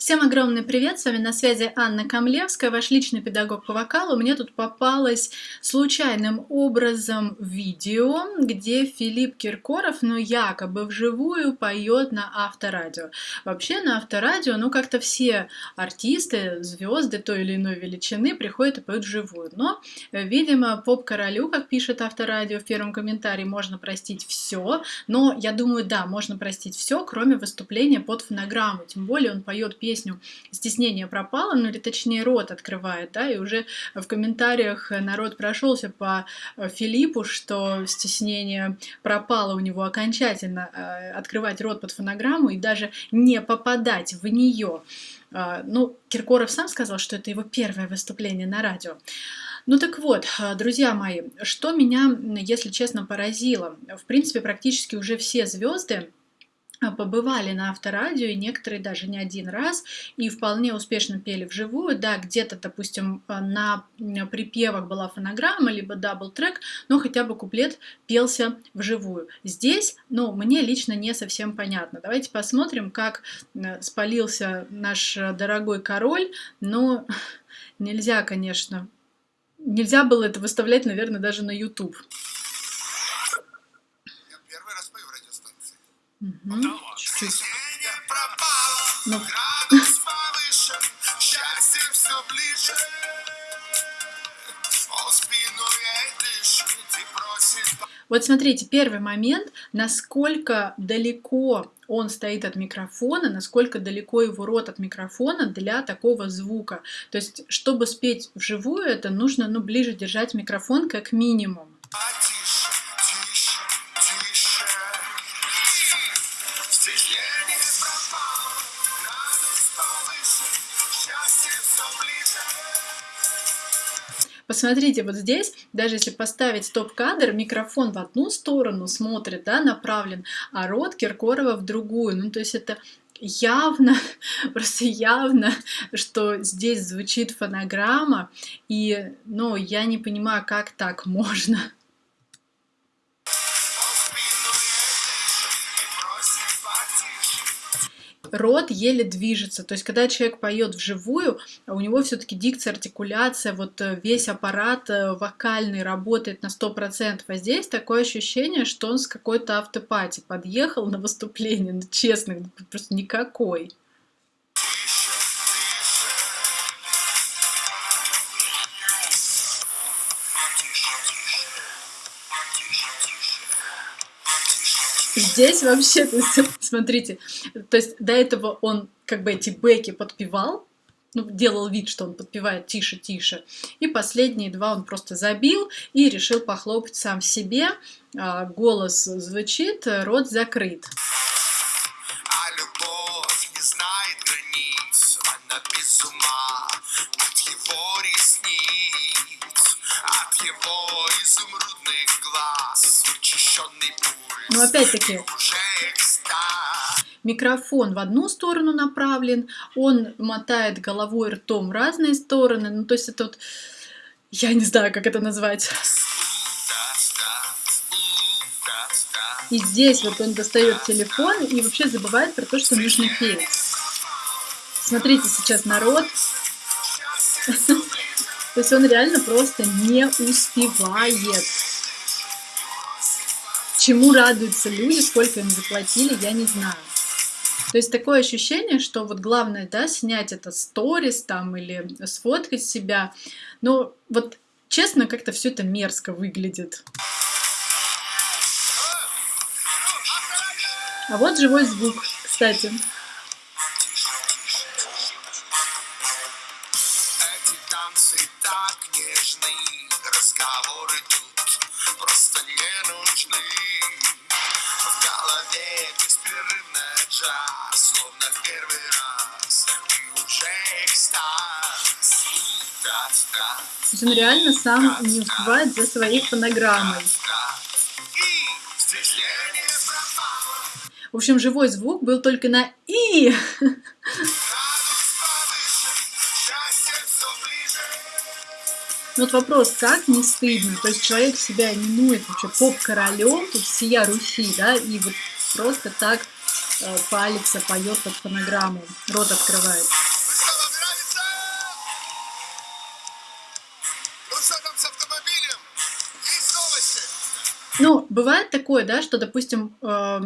Всем огромный привет, с вами на связи Анна Камлевская, ваш личный педагог по вокалу. Мне тут попалось случайным образом видео, где Филипп Киркоров, ну якобы вживую, поет на авторадио. Вообще на авторадио, ну как-то все артисты, звезды той или иной величины приходят и поют вживую. Но, видимо, поп-королю, как пишет авторадио в первом комментарии, можно простить все. Но я думаю, да, можно простить все, кроме выступления под фонограмму. Тем более он поет песню песню «Стеснение пропало», ну или точнее рот открывает, да, и уже в комментариях народ прошелся по э, Филиппу, что стеснение пропало у него окончательно, э, открывать рот под фонограмму и даже не попадать в нее. Ну, Киркоров сам сказал, что это его первое выступление на радио. Ну так вот, друзья мои, что меня, если честно, поразило. В принципе, практически уже все звезды побывали на авторадио, и некоторые даже не один раз, и вполне успешно пели вживую. Да, где-то, допустим, а, на припевах была фонограмма, либо double-track, но хотя бы куплет пелся вживую. Здесь, ну, мне лично не совсем понятно. Давайте посмотрим, как спалился наш дорогой король, но нельзя, конечно, нельзя было это выставлять, наверное, даже на YouTube. Угу. Чуть-чуть. Ну. Вот смотрите, первый момент, насколько далеко он стоит от микрофона, насколько далеко его рот от микрофона для такого звука. То есть, чтобы спеть вживую, это нужно ну, ближе держать микрофон как минимум. Посмотрите, вот здесь, даже если поставить стоп-кадр, микрофон в одну сторону смотрит, да, направлен, а рот Киркорова в другую. Ну, то есть это явно, просто явно, что здесь звучит фонограмма, и, ну, я не понимаю, как так можно. Рот еле движется. То есть, когда человек поет вживую, у него все-таки дикция, артикуляция, вот э, весь аппарат э, вокальный работает на 100%. А здесь такое ощущение, что он с какой-то автопати подъехал на выступление, ну, честно, просто никакой. Здесь вообще, то есть, смотрите, то есть до этого он как бы эти бэки подпевал, ну, делал вид, что он подпевает тише, тише. И последние два он просто забил и решил похлопать сам себе. А, голос звучит, рот закрыт. А его ресниц, но опять-таки, микрофон в одну сторону направлен, он мотает головой ртом в разные стороны. Ну, то есть это вот, я не знаю, как это назвать. И здесь вот он достает телефон и вообще забывает про то, что нужно петь. Смотрите сейчас народ. То есть он реально просто не успевает. Чему радуются люди, сколько им заплатили, я не знаю. То есть такое ощущение, что вот главное, да, снять это сторис там или сфоткать себя. Но вот честно, как-то все это мерзко выглядит. А вот живой звук, кстати. Он реально сам не успевает за своей фонограммой. В общем, живой звук был только на «и». Вот вопрос, как не стыдно? То есть человек себя именует вообще поп-королем, тут всея Руси, да, и вот просто так э, палится, поет под фонограмму, рот открывает. Там с автомобилем? Есть новости? Ну, бывает такое, да, что, допустим, э,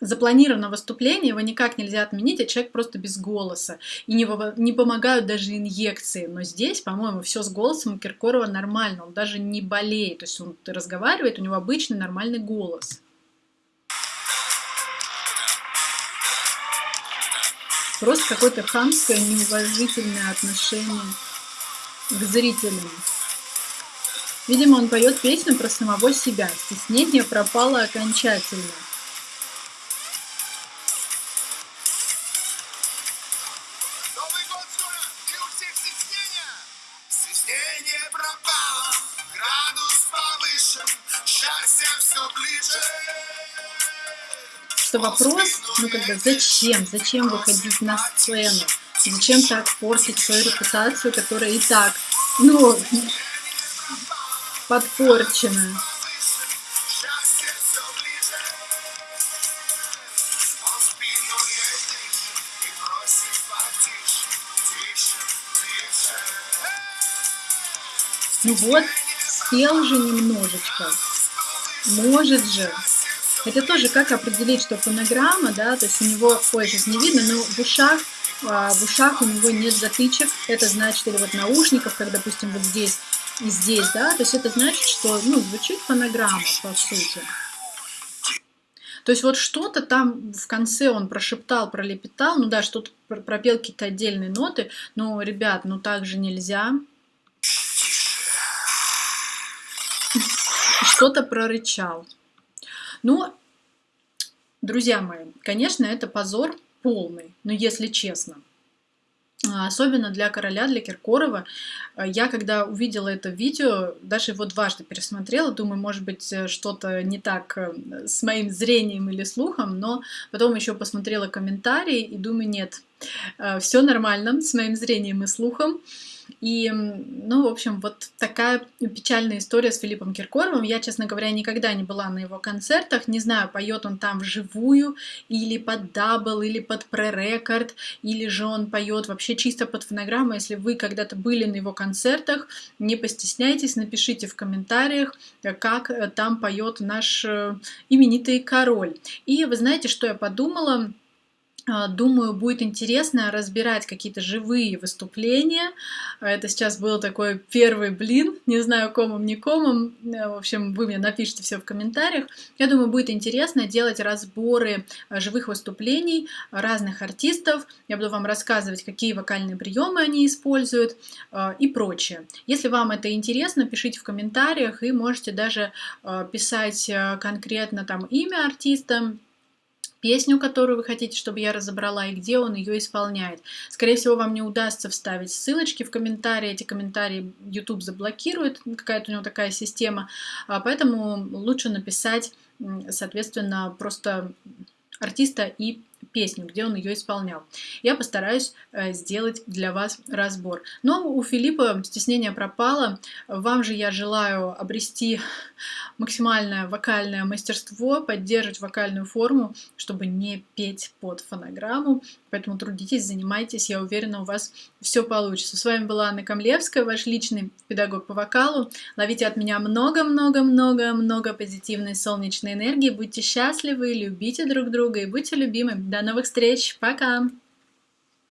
запланировано выступление, его никак нельзя отменить, а человек просто без голоса. И не, не помогают даже инъекции. Но здесь, по-моему, все с голосом у Киркорова нормально. Он даже не болеет. То есть он разговаривает, у него обычный нормальный голос. Просто какое-то хамское, неуважительное отношение к зрителям. Видимо, он поет песню про самого себя. Стеснение пропало окончательно. Новый год скоро, и у всех стеснение. Стеснение пропало, градус повышен, счастье все ближе. Что вопрос, ну как бы, зачем? Зачем выходить на сцену? Зачем так портить свою репутацию, которая и так, ну, подпорчена? Ну вот, спел же немножечко. Может же. Это тоже как определить, что фонограмма, да, то есть у него, ой, сейчас не видно, но в ушах, а, в ушах у него нет затычек, это значит, или вот наушников, как, допустим, вот здесь здесь, да, то есть это значит, что, ну, звучит фонограмма, по сути. То есть вот что-то там в конце он прошептал, пролепетал, ну да, что-то пр- пропел какие-то отдельные ноты, но, ребят, ну так же нельзя. Что-то прорычал. Ну, друзья мои, конечно, это позор полный, но если честно. А, Особенно для короля, для Киркорова. А, Я, когда увидела это видео, даже его дважды пересмотрела, думаю, может быть, э, что-то не так э, с моим зрением или слухом, но потом еще посмотрела комментарии и думаю, нет, все нормально с моим зрением и слухом. И, ну, в общем, вот такая печальная история с Филиппом Киркоровым. Я, честно говоря, никогда не была на его концертах. Не знаю, поет он там вживую, или под double, или под prerecord, или же он поет вообще чисто под фонограмму. Если вы когда-то были на его концертах, не постесняйтесь, напишите в комментариях, э, как э, там поет наш э, именитый король. И вы знаете, что я подумала? А, Думаю, будет интересно разбирать какие-то живые выступления. А Это сейчас был такой первый блин, не знаю, комом, не комом. Э, В общем, вы мне напишите все в комментариях. Я думаю, будет интересно делать разборы а, живых выступлений разных артистов. Я буду вам рассказывать, какие вокальные приемы они используют и прочее. Если вам это интересно, пишите в комментариях и можете даже писать а, конкретно там имя артиста, песню, которую вы хотите, чтобы я разобрала, и где он ее исполняет. Скорее всего, вам не удастся вставить ссылочки в комментарии. Эти комментарии YouTube заблокирует, какая-то у него такая система. А, Поэтому лучше написать, соответственно, просто артиста и песню, где он ее исполнял. Я постараюсь э, сделать для вас разбор. Но у Филиппа стеснение пропало. Вам же я желаю обрести максимальное вокальное мастерство, поддерживать вокальную форму, чтобы не петь под фонограмму. Поэтому трудитесь, занимайтесь, я уверена, у вас все получится. С вами была Анна Камлевская, ваш личный педагог по вокалу. Ловите от меня много-много-много-много позитивной солнечной энергии. Будьте счастливы, любите друг друга и будьте любимы. До новых встреч. Пока!